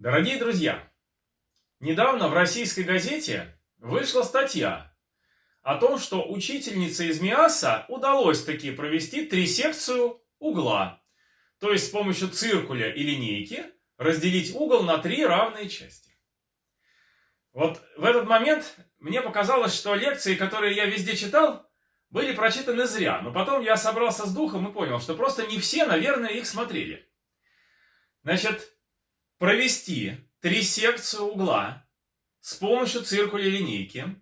Дорогие друзья, недавно в российской газете вышла статья о том, что учительнице из МИАСа удалось таки провести трисекцию угла. То есть с помощью циркуля и линейки разделить угол на три равные части. Вот в этот момент мне показалось, что лекции, которые я везде читал, были прочитаны зря. Но потом я собрался с духом и понял, что просто не все, наверное, их смотрели. Значит, провести трисекцию угла с помощью циркуля линейки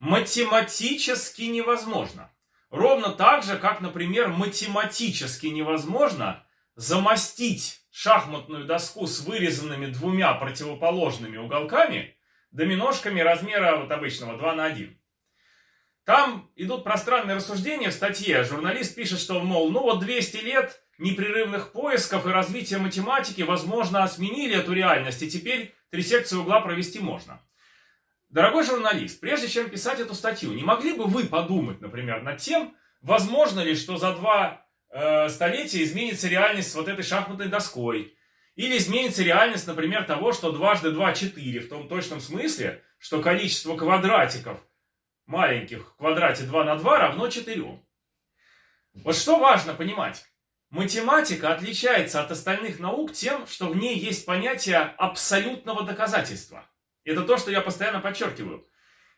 математически невозможно. Ровно так же, как, например, математически невозможно замостить шахматную доску с вырезанными двумя противоположными уголками доминошками размера вот обычного 2 на 1. Там идут пространные рассуждения в статье. Журналист пишет, что, мол, ну вот 200 лет непрерывных поисков и развития математики, возможно, сменили эту реальность, и теперь три секции угла провести можно. Дорогой журналист, прежде чем писать эту статью, не могли бы вы подумать, например, над тем, возможно ли, что за два э, столетия изменится реальность с вот этой шахматной доской, или изменится реальность, например, того, что дважды два – четыре, в том точном смысле, что количество квадратиков маленьких в квадрате 2 на 2 равно 4. Вот что важно понимать. Математика отличается от остальных наук тем, что в ней есть понятие абсолютного доказательства. Это то, что я постоянно подчеркиваю.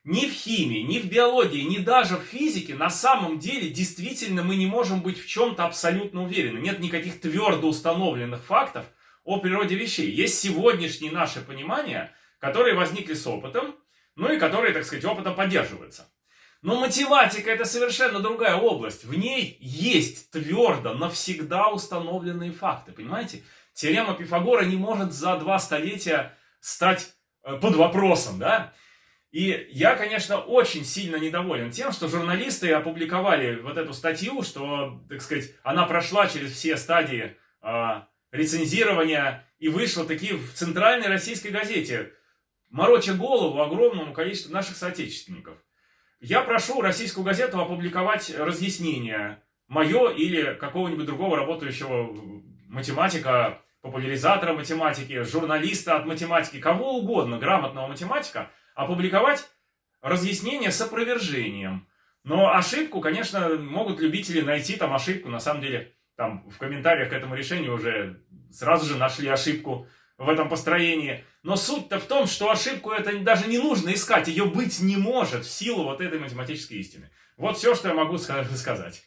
Ни в химии, ни в биологии, ни даже в физике на самом деле действительно мы не можем быть в чем-то абсолютно уверены. Нет никаких твердо установленных фактов о природе вещей. Есть сегодняшние наши понимания, которые возникли с опытом, ну и которые, так сказать, опытом поддерживаются. Но математика это совершенно другая область. В ней есть твердо, навсегда установленные факты. Понимаете? Теорема Пифагора не может за два столетия стать э, под вопросом, да? И я, конечно, очень сильно недоволен тем, что журналисты опубликовали вот эту статью, что, так сказать, она прошла через все стадии э, рецензирования и вышла таки в центральной российской газете, мороча голову огромному количеству наших соотечественников. Я прошу российскую газету опубликовать разъяснение мое или какого-нибудь другого работающего математика, популяризатора математики, журналиста от математики, кого угодно, грамотного математика, опубликовать разъяснение с опровержением. Но ошибку, конечно, могут любители найти там ошибку, на самом деле, там в комментариях к этому решению уже сразу же нашли ошибку в этом построении. Но суть-то в том, что ошибку это даже не нужно искать, ее быть не может в силу вот этой математической истины. Вот все, что я могу сказать.